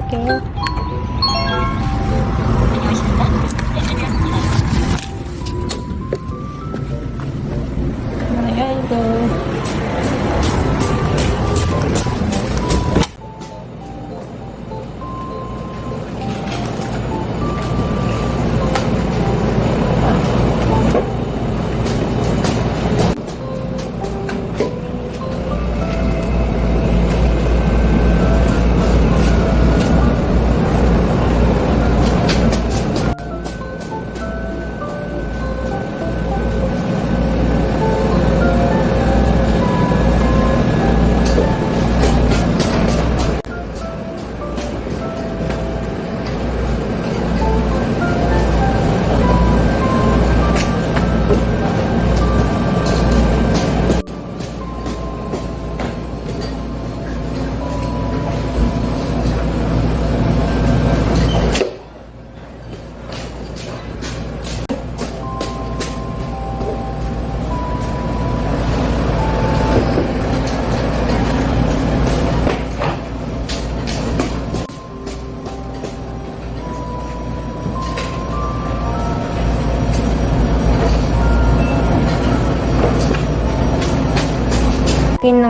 드릴게요.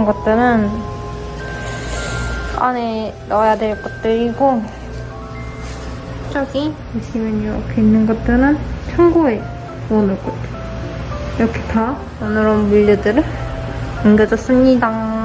것들은 안에 넣어야 될 것들이고 저기 보시면 이렇게 있는 것들은 창고에 넣어놓을 것들 이렇게 다 오늘은 물류들을 옮겨줬습니다.